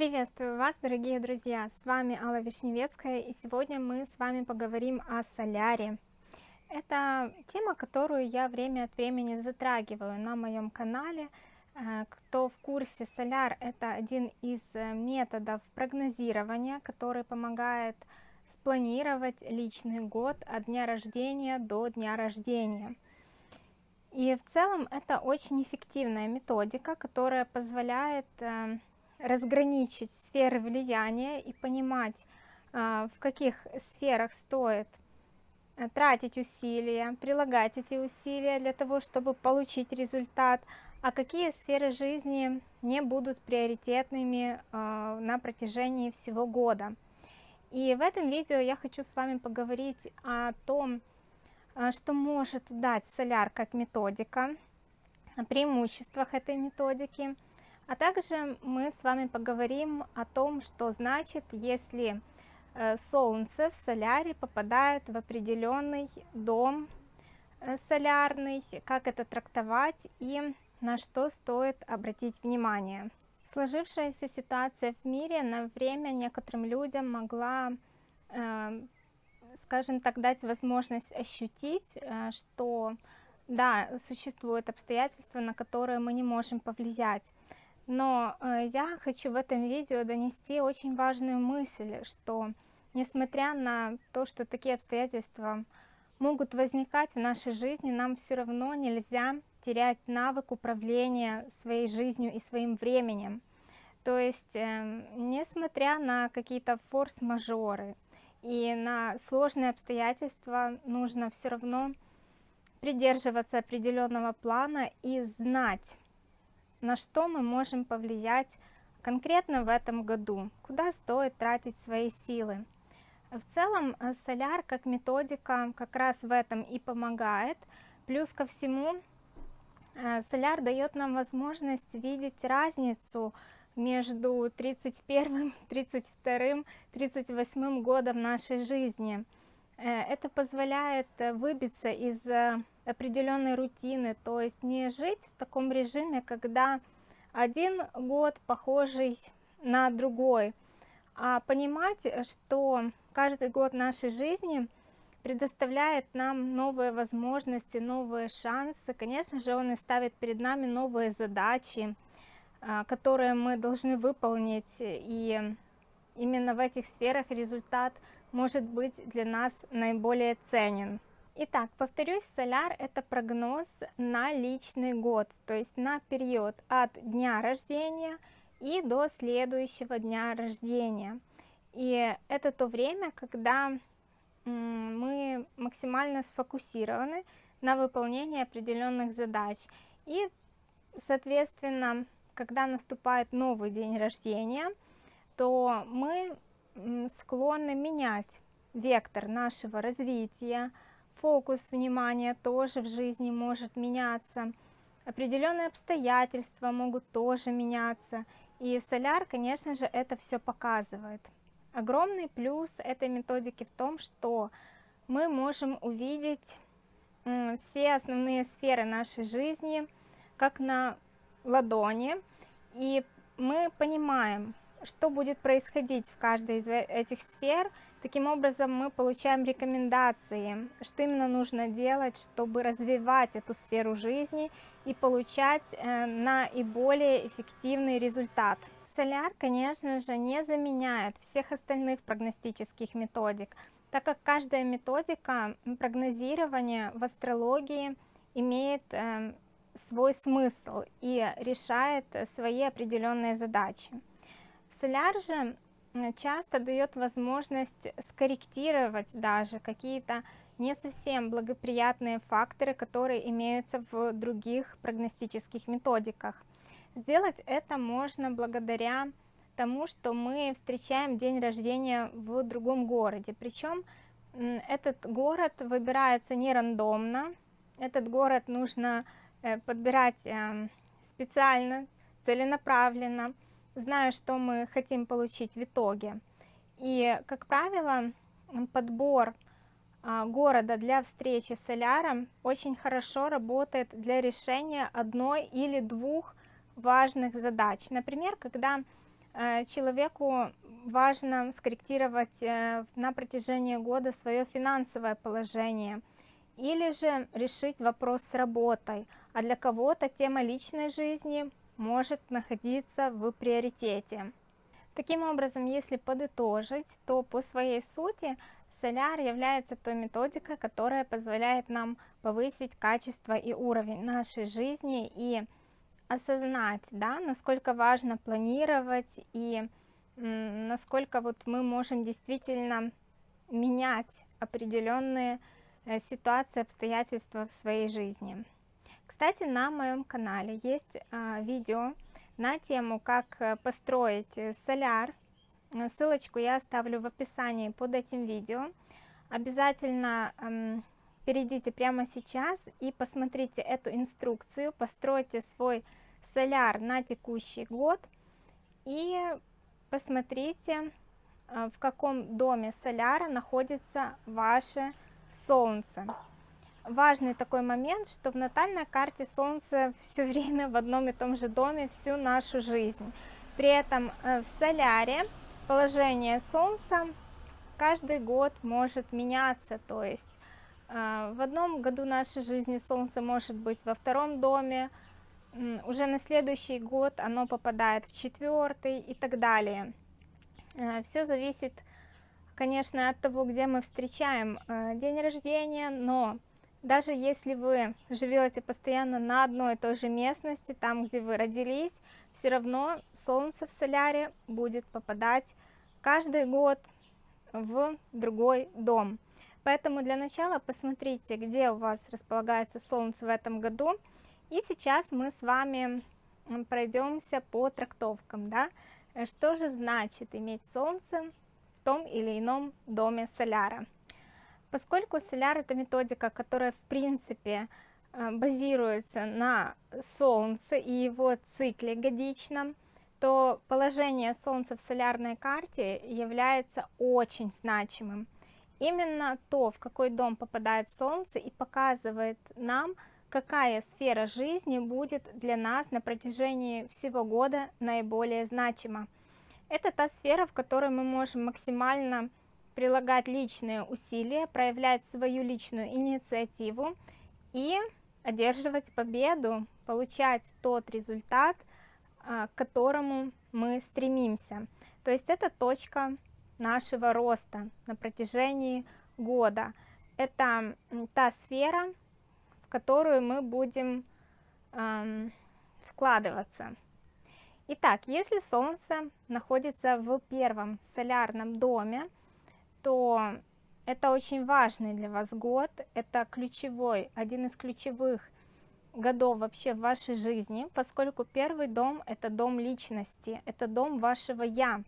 Приветствую вас, дорогие друзья! С вами Алла Вишневецкая, и сегодня мы с вами поговорим о соляре. Это тема, которую я время от времени затрагиваю на моем канале. Э, кто в курсе, соляр – это один из э, методов прогнозирования, который помогает спланировать личный год от дня рождения до дня рождения. И в целом это очень эффективная методика, которая позволяет э, разграничить сферы влияния и понимать, а, в каких сферах стоит э, тратить усилия, прилагать эти усилия для того, чтобы получить результат, а какие сферы жизни не будут приоритетными а, на протяжении всего года. И в этом видео я хочу с вами поговорить о том, а, что может дать соляр как методика, о преимуществах этой методики – а также мы с вами поговорим о том, что значит, если э, Солнце в соляре попадает в определенный дом э, солярный, как это трактовать и на что стоит обратить внимание. Сложившаяся ситуация в мире на время некоторым людям могла, э, скажем так, дать возможность ощутить, что да, существуют обстоятельства, на которые мы не можем повлиять. Но э, я хочу в этом видео донести очень важную мысль, что несмотря на то, что такие обстоятельства могут возникать в нашей жизни, нам все равно нельзя терять навык управления своей жизнью и своим временем. То есть, э, несмотря на какие-то форс-мажоры и на сложные обстоятельства, нужно все равно придерживаться определенного плана и знать, на что мы можем повлиять конкретно в этом году, куда стоит тратить свои силы. В целом э, соляр как методика как раз в этом и помогает. Плюс ко всему э, соляр дает нам возможность видеть разницу между 31, 32, 38 годом нашей жизни. Э, это позволяет выбиться из определенной рутины, то есть не жить в таком режиме, когда один год похожий на другой, а понимать, что каждый год нашей жизни предоставляет нам новые возможности, новые шансы. Конечно же, он и ставит перед нами новые задачи, а, которые мы должны выполнить, и именно в этих сферах результат может быть для нас наиболее ценен. Итак, повторюсь, соляр это прогноз на личный год, то есть на период от дня рождения и до следующего дня рождения. И это то время, когда мы максимально сфокусированы на выполнении определенных задач. И, соответственно, когда наступает новый день рождения, то мы склонны менять вектор нашего развития, фокус внимания тоже в жизни может меняться, определенные обстоятельства могут тоже меняться, и соляр, конечно же, это все показывает. Огромный плюс этой методики в том, что мы можем увидеть все основные сферы нашей жизни как на ладони, и мы понимаем, что будет происходить в каждой из э, этих сфер. Таким образом, мы получаем рекомендации, что именно нужно делать, чтобы развивать эту сферу жизни и получать э, наиболее эффективный результат. Соляр, конечно же, не заменяет всех остальных прогностических методик, так как каждая методика прогнозирования в астрологии имеет э, свой смысл и решает свои определенные задачи. Соляр же часто дает возможность скорректировать даже какие-то не совсем благоприятные факторы, которые имеются в других прогностических методиках. Сделать это можно благодаря тому, что мы встречаем день рождения в другом городе. Причем этот город выбирается не рандомно, этот город нужно э, подбирать эм, специально, целенаправленно, зная, что мы хотим получить в итоге. И, как правило, подбор а, города для встречи с соляром очень хорошо работает для решения одной или двух важных задач. Например, когда э, человеку важно скорректировать э, на протяжении года свое финансовое положение или же решить вопрос с работой, а для кого-то тема личной жизни может находиться в приоритете. Таким образом, если подытожить, то по своей сути соляр является той методикой, которая позволяет нам повысить качество и уровень нашей жизни и осознать, да, насколько важно планировать и насколько вот мы можем действительно менять определенные э, ситуации, обстоятельства в своей жизни. Кстати, на моем канале есть а, видео на тему, как э, построить э, соляр. Ссылочку я оставлю в описании под этим видео. Обязательно перейдите прямо сейчас и посмотрите эту инструкцию, постройте свой соляр на текущий год и посмотрите, э, в каком доме соляра находится ваше солнце. Важный такой момент, что в натальной карте солнце все время в одном и том же доме всю нашу жизнь. При этом э, в соляре положение солнца каждый год может меняться, то есть э, в одном году нашей жизни солнце может быть во втором доме, уже на следующий год оно попадает в четвертый и так далее. Э, Все зависит, конечно, от того, где мы встречаем день рождения, но даже если вы живете постоянно на одной и той же местности, там, где вы родились, все равно Солнце в соляре будет попадать каждый год в другой дом. Поэтому для начала посмотрите, где у вас располагается Солнце в этом году, и сейчас мы с вами пройдемся по трактовкам, да, что же значит иметь солнце в том или ином доме соляра. Поскольку соляр это методика, которая в принципе э, базируется на солнце и его цикле годичном, то положение солнца в солярной карте является очень значимым. Именно то, в какой дом попадает солнце и показывает нам, какая сфера жизни будет для нас на протяжении всего года наиболее значима. Это та сфера, в которой мы можем максимально прилагать личные усилия, проявлять свою личную инициативу и одерживать победу, получать тот результат, а, к которому мы стремимся. То есть это точка нашего роста на протяжении года. Это та сфера, которую мы будем эм, вкладываться. Итак, если Солнце находится в первом солярном доме, то это очень важный для вас год, это ключевой, один из ключевых годов вообще в вашей жизни, поскольку первый дом это дом личности, это дом вашего я.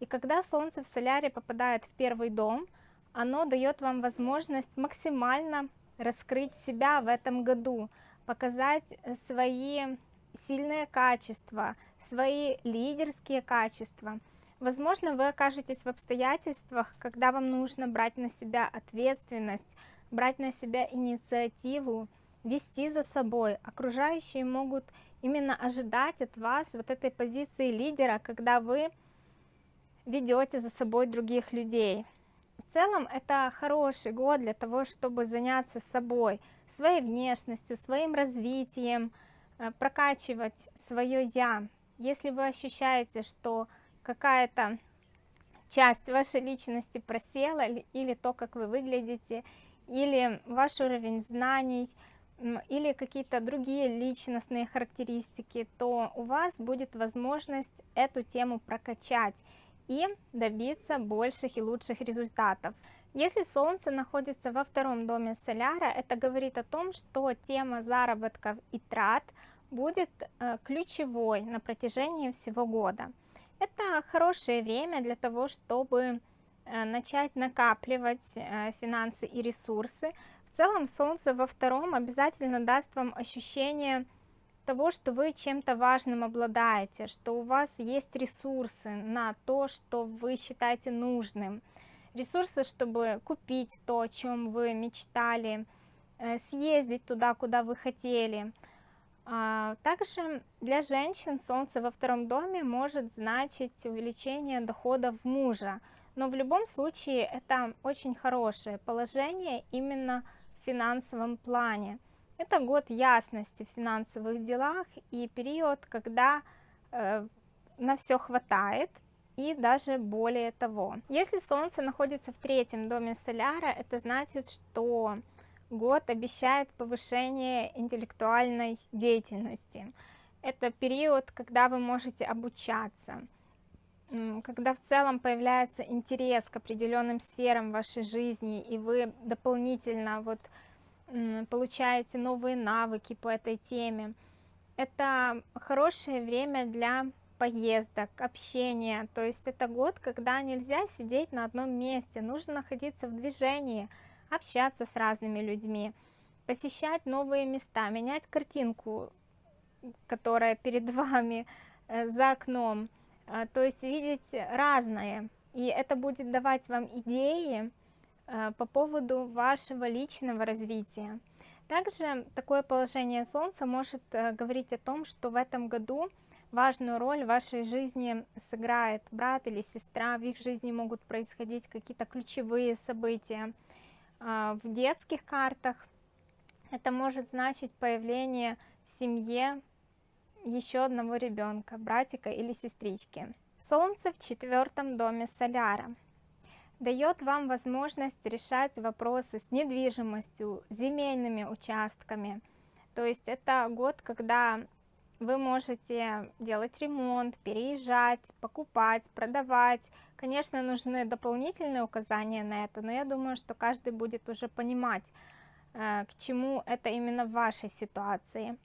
И когда Солнце в соляре попадает в первый дом, оно дает вам возможность максимально раскрыть себя в этом году, показать свои сильные качества, свои лидерские качества. Возможно, вы окажетесь в обстоятельствах, когда вам нужно брать на себя ответственность, брать на себя инициативу, вести за собой. Окружающие могут именно ожидать от вас вот этой позиции лидера, когда вы ведете за собой других людей. В целом это хороший год для того, чтобы заняться собой, своей внешностью, своим развитием, э, прокачивать свое «я». Если вы ощущаете, что какая-то часть вашей личности просела, или то, как вы выглядите, или ваш уровень знаний, или какие-то другие личностные характеристики, то у вас будет возможность эту тему прокачать и добиться больших и лучших результатов. Если Солнце находится во втором доме Соляра, это говорит о том, что тема заработков и трат будет э, ключевой на протяжении всего года. Это хорошее время для того, чтобы э, начать накапливать э, финансы и ресурсы. В целом Солнце во втором обязательно даст вам ощущение того, что вы чем-то важным обладаете, что у вас есть ресурсы на то, что вы считаете нужным, ресурсы, чтобы купить то, о чем вы мечтали, э, съездить туда, куда вы хотели. А, также для женщин Солнце во втором доме может значить увеличение доходов мужа, но в любом случае это очень хорошее положение именно в финансовом плане. Это год ясности в финансовых делах и период, когда э, на все хватает и даже более того. Если Солнце находится в третьем доме Соляра, это значит, что год обещает повышение интеллектуальной деятельности. Это период, когда вы можете обучаться, когда в целом появляется интерес к определенным сферам вашей жизни, и вы дополнительно вот получаете новые навыки по этой теме. Это хорошее время для поездок, общения, то есть это год, когда нельзя сидеть на одном месте, нужно находиться в движении, общаться с разными людьми, посещать новые места, менять картинку, которая перед вами э, за окном, э, то есть видеть разное, и это будет давать вам идеи, Э, по поводу вашего личного развития. Также такое положение Солнца может говорить о том, что в этом году важную роль в вашей жизни сыграет брат или сестра, в их жизни могут происходить какие-то ключевые события. А, в детских картах это может значить появление в семье еще одного ребенка, братика или сестрички. Солнце в четвертом доме Соляра дает вам возможность решать вопросы с недвижимостью, земельными участками. То есть это год, когда вы можете делать ремонт, переезжать, покупать, продавать. Конечно, нужны дополнительные указания на это, но я думаю, что каждый будет уже понимать, э, к чему это именно в вашей ситуации.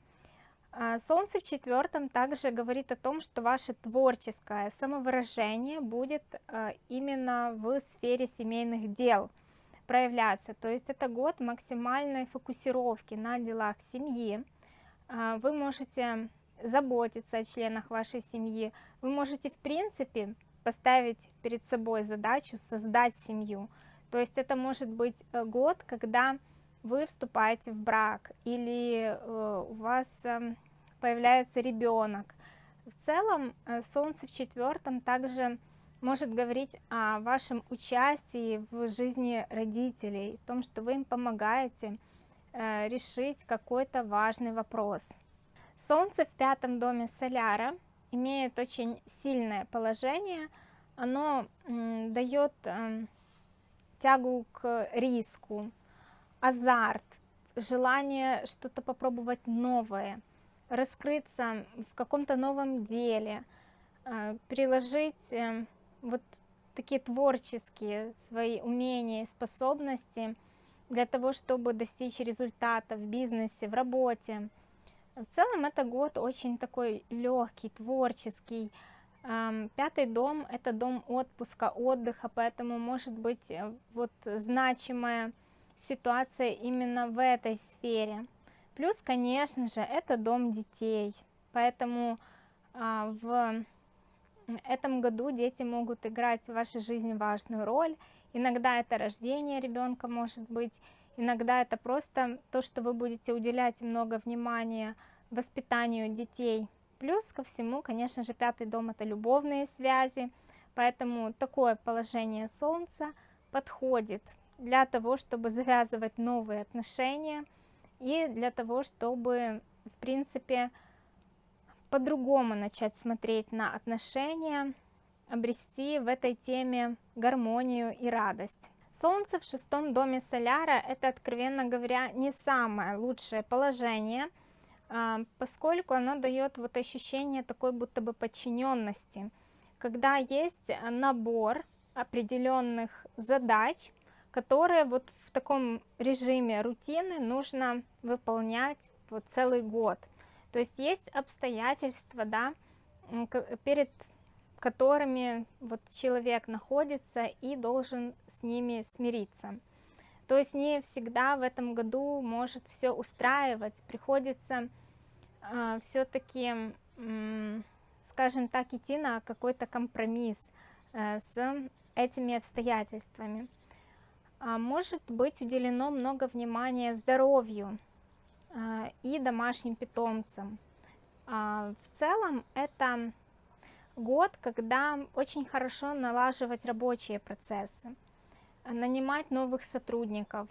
А, солнце в четвертом также говорит о том, что ваше творческое самовыражение будет а, именно в сфере семейных дел проявляться. То есть это год максимальной фокусировки на делах семьи. А, вы можете заботиться о членах вашей семьи. Вы можете в принципе поставить перед собой задачу создать семью. То есть это может быть э, год, когда вы вступаете в брак или э, у вас эм, появляется ребенок. В целом э, Солнце в четвертом также может говорить о вашем участии в жизни родителей, о том, что вы им помогаете решить какой-то важный вопрос. Солнце в пятом доме Соляра имеет очень сильное положение, оно дает эм, тягу к риску, азарт, желание что-то попробовать новое, раскрыться в каком-то новом деле, э, приложить э, вот такие творческие свои умения способности для того, чтобы достичь результата в бизнесе, в работе. В целом это год очень такой легкий, творческий, Пятый дом – это дом отпуска, отдыха, поэтому может быть э, вот значимая ситуация именно в этой сфере. Плюс, конечно же, это дом детей, поэтому а, в этом году дети могут играть в вашей жизни важную роль. Иногда это рождение ребенка может быть, иногда это просто то, что вы будете уделять много внимания воспитанию детей Плюс ко всему, конечно же, пятый дом это любовные связи, поэтому такое положение Солнца подходит для того, чтобы завязывать новые отношения и для того, чтобы, в принципе, по-другому начать смотреть на отношения, обрести в этой теме гармонию и радость. Солнце в шестом доме Соляра – это, откровенно говоря, не самое лучшее положение – а, поскольку оно дает вот ощущение такой будто бы подчиненности, когда есть набор определенных задач, которые вот в таком режиме рутины нужно выполнять вот целый год. То есть есть обстоятельства, да, перед которыми вот человек находится и должен с ними смириться. То есть не всегда в этом году может все устраивать, приходится э, все-таки, э, скажем так, идти на какой-то компромисс э, с этими обстоятельствами. А может быть уделено много внимания здоровью. и домашним питомцам. В целом это год, когда очень хорошо налаживать рабочие процессы, нанимать новых сотрудников,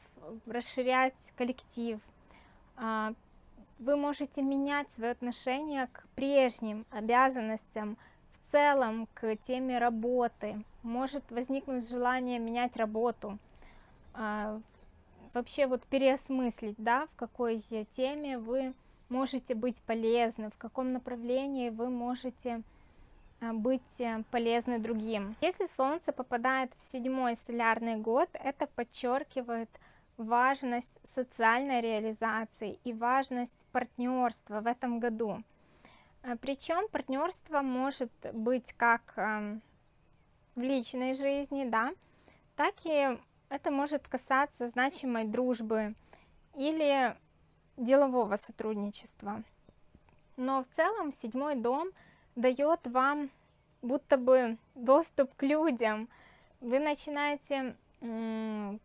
расширять коллектив. А, вы можете менять свое отношение к прежним обязанностям, в целом к теме работы. Может возникнуть желание менять работу, а, вообще вот переосмыслить, да, в какой теме вы можете быть полезны, в каком направлении вы можете быть э, полезны другим. Если Солнце попадает в седьмой солярный год, это подчеркивает важность социальной реализации и важность партнерства в этом году. А, Причем партнерство может быть как эм, в личной жизни, да, так и это может касаться значимой дружбы или делового сотрудничества. Но в целом седьмой дом – дает вам будто бы доступ к людям. Вы начинаете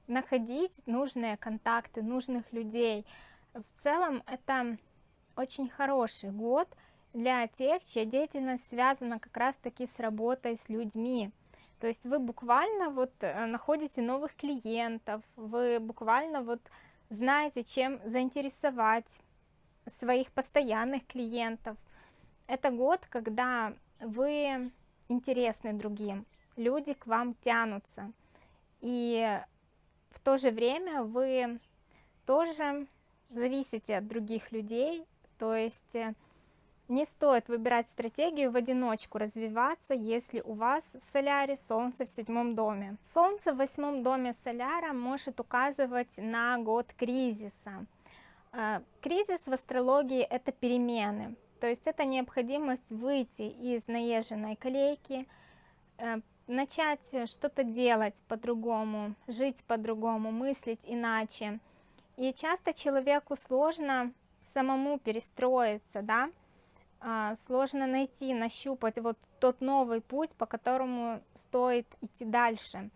находить нужные контакты, нужных людей. В целом это очень хороший год для тех, чья деятельность связана как раз-таки с работой с людьми. То есть вы буквально вот э, находите новых клиентов, вы буквально вот знаете, чем заинтересовать своих постоянных клиентов – это год, когда вы интересны другим, люди к вам тянутся. И в то же время вы тоже зависите от других людей, то есть э, не стоит выбирать стратегию в одиночку развиваться, если у вас в соляре Солнце в седьмом доме. Солнце в восьмом доме соляра может указывать на год кризиса. Э, кризис в астрологии – это перемены, то есть это необходимость выйти из наезженной колейки, э, начать что-то делать по-другому, жить по-другому, мыслить иначе. И часто человеку сложно самому перестроиться, да, а, сложно найти, нащупать вот тот новый путь, по которому стоит идти дальше.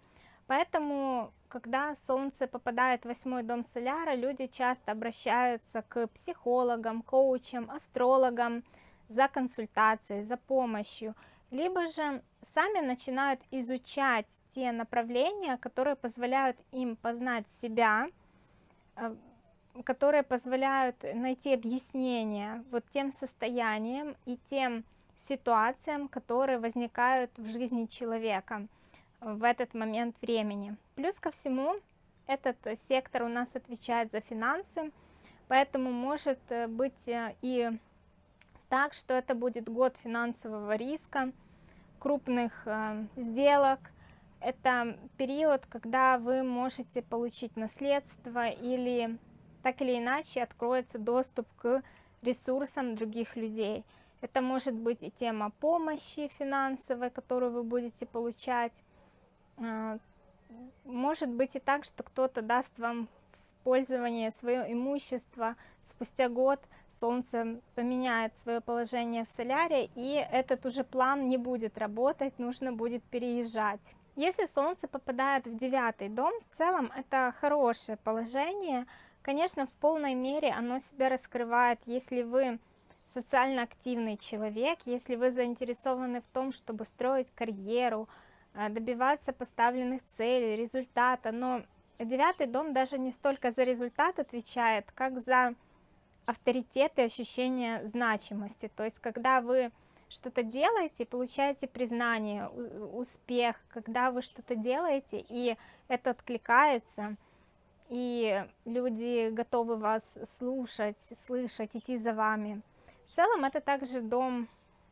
Поэтому когда Солнце попадает в восьмой дом Соляра, люди часто обращаются к психологам, коучам, астрологам за консультацией, за помощью, либо же сами начинают изучать те направления, которые позволяют им познать себя, э, которые позволяют найти объяснение вот тем состояниям и тем ситуациям, которые возникают в жизни человека в этот момент времени. Плюс ко всему, этот сектор у нас отвечает за финансы, поэтому может э, быть э, и так, что это будет год финансового риска, крупных э, сделок. Это период, когда вы можете получить наследство или так или иначе откроется доступ к ресурсам других людей. Это может быть и тема помощи финансовой, которую вы будете получать, может быть и так, что кто-то даст вам в пользование свое имущество, спустя год Солнце поменяет свое положение в соляре, и этот уже план не будет работать, нужно будет переезжать. Если Солнце попадает в девятый дом, в целом это хорошее положение, конечно, в полной мере оно себя раскрывает, если вы социально активный человек, если вы заинтересованы в том, чтобы строить карьеру, добиваться поставленных целей, результата, но девятый дом даже не столько за результат отвечает, как за авторитет и ощущение значимости, то есть когда вы что-то делаете, получаете признание, успех, когда вы что-то делаете, и это откликается, и люди готовы вас слушать, слышать, идти за вами. В целом это также дом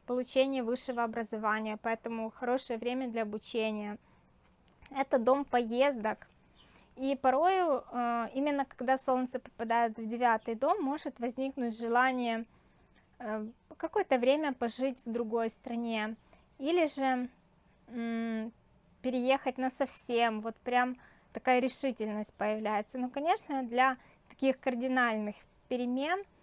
получения высшего образования, поэтому хорошее время для обучения. Это дом поездок. И порою, э, именно когда Солнце попадает в девятый дом, может возникнуть желание э, какое-то время пожить в другой стране. Или же переехать на совсем, вот прям такая решительность появляется. Но, конечно, для таких кардинальных перемен –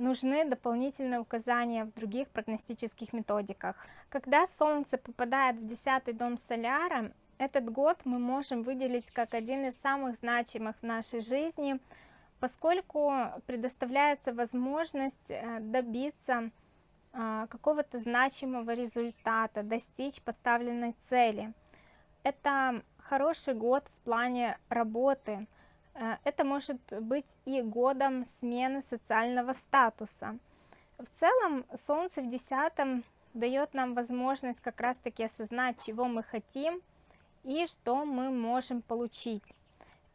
нужны дополнительные указания в других прогностических методиках. Когда Солнце попадает в 10 дом Соляра, этот год мы можем выделить как один из самых значимых в нашей жизни поскольку предоставляется возможность э, добиться а, какого-то значимого результата, достичь поставленной цели. Это хороший год в плане работы. Э, это может быть и годом смены социального статуса. В целом, Солнце в десятом дает нам возможность как раз-таки осознать, чего мы хотим и что мы можем получить.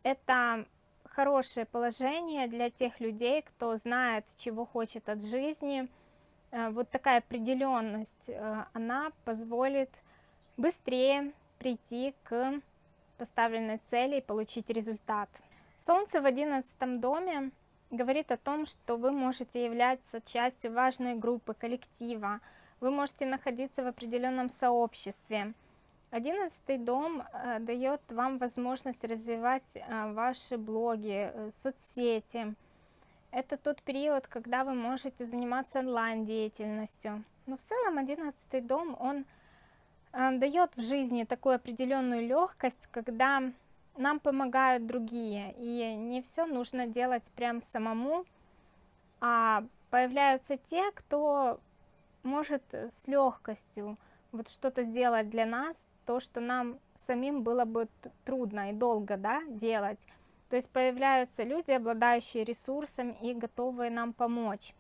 Это хорошее положение для тех людей, кто знает, чего хочет от жизни. Э, вот такая определенность, э, она позволит быстрее прийти к поставленной цели и получить результат. Солнце в одиннадцатом доме говорит о том, что вы можете являться частью важной группы, коллектива, вы можете находиться в определенном сообществе. Одиннадцатый дом э, дает вам возможность развивать э, ваши блоги, э, соцсети. Это тот период, когда вы можете заниматься онлайн-деятельностью. Но в целом одиннадцатый дом, он дает в жизни такую определенную легкость, когда нам помогают другие. И не все нужно делать прям самому, а появляются те, кто может с легкостью вот что-то сделать для нас, то, что нам самим было бы трудно и долго да, делать. То есть появляются люди, обладающие ресурсами и готовые нам помочь.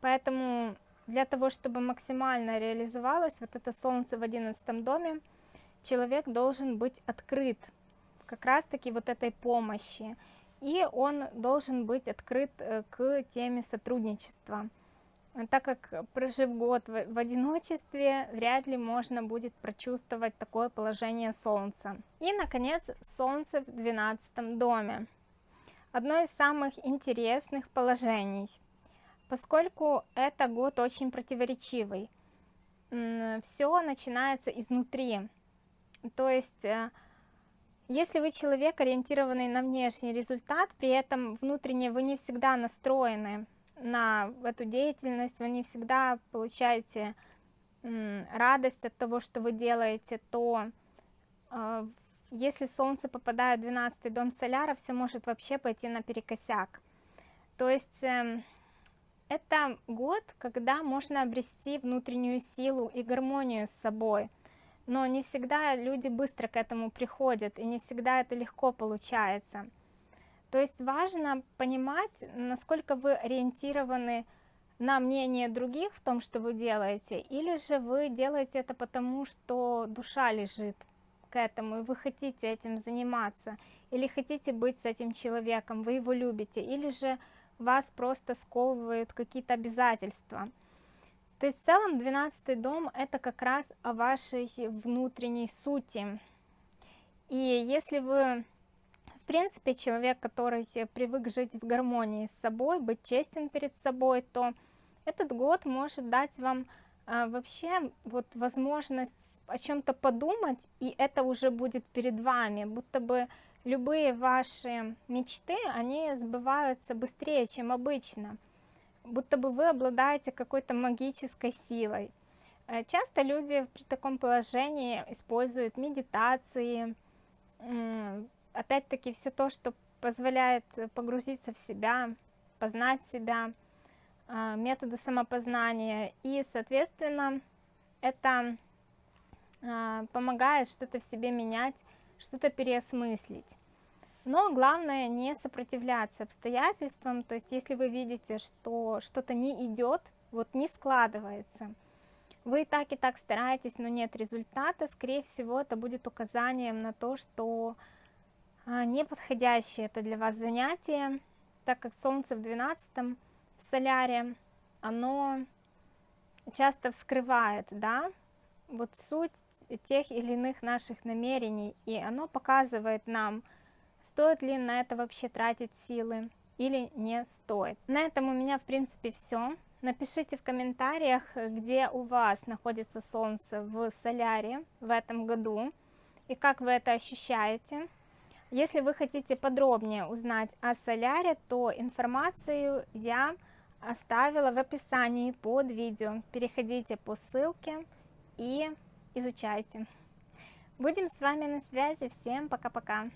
Поэтому для того, чтобы максимально реализовалось вот это солнце в одиннадцатом доме, человек должен быть открыт как раз-таки вот этой помощи. И он должен быть открыт э, к теме сотрудничества так как прожив год в одиночестве, вряд ли можно будет прочувствовать такое положение Солнца. И, наконец, Солнце в 12 доме. Одно из самых интересных положений, поскольку это год очень противоречивый. Все начинается изнутри. То есть, э, если вы человек, ориентированный на внешний результат, при этом внутренне вы не всегда настроены на эту деятельность, вы не всегда получаете радость от того, что вы делаете, то а, если Солнце попадает в 12 дом Соляра, все может вообще пойти наперекосяк. То есть эм, это год, когда можно обрести внутреннюю силу и гармонию с собой, но не всегда люди быстро к этому приходят, и не всегда это легко получается. То есть важно понимать, насколько вы ориентированы на мнение других в том, что вы делаете, или же вы делаете это потому, что душа лежит к этому, и вы хотите этим заниматься, или хотите быть с этим человеком, вы его любите, или же вас просто сковывают какие-то обязательства. То есть в целом 12 дом это как раз о вашей внутренней сути. И если вы принципе, человек, который привык жить в гармонии с собой, быть честен перед собой, то этот год может дать вам а, вообще вот возможность о чем-то подумать, и это уже будет перед вами, будто бы любые ваши мечты, они сбываются быстрее, чем обычно, будто бы вы обладаете какой-то магической силой. Э, часто люди при таком положении используют медитации, опять-таки все то, что позволяет погрузиться в себя, познать себя, а, методы самопознания. И, соответственно, это а, помогает что-то в себе менять, что-то переосмыслить. Но главное не сопротивляться обстоятельствам, то есть если вы видите, что что-то не идет, вот не складывается, вы и так и так стараетесь, но нет результата, скорее всего это будет указанием на то, что а, неподходящее это для вас занятие, так как Солнце в 12 в соляре, оно часто вскрывает, да, вот суть тех или иных наших намерений, и оно показывает нам, стоит ли на это вообще тратить силы или не стоит. На этом у меня в принципе все. Напишите в комментариях, где у вас находится Солнце в соляре в этом году, и как вы это ощущаете. Если вы хотите подробнее узнать о соляре, то информацию я оставила в описании под видео. Переходите по ссылке и изучайте. Будем с вами на связи. Всем пока-пока.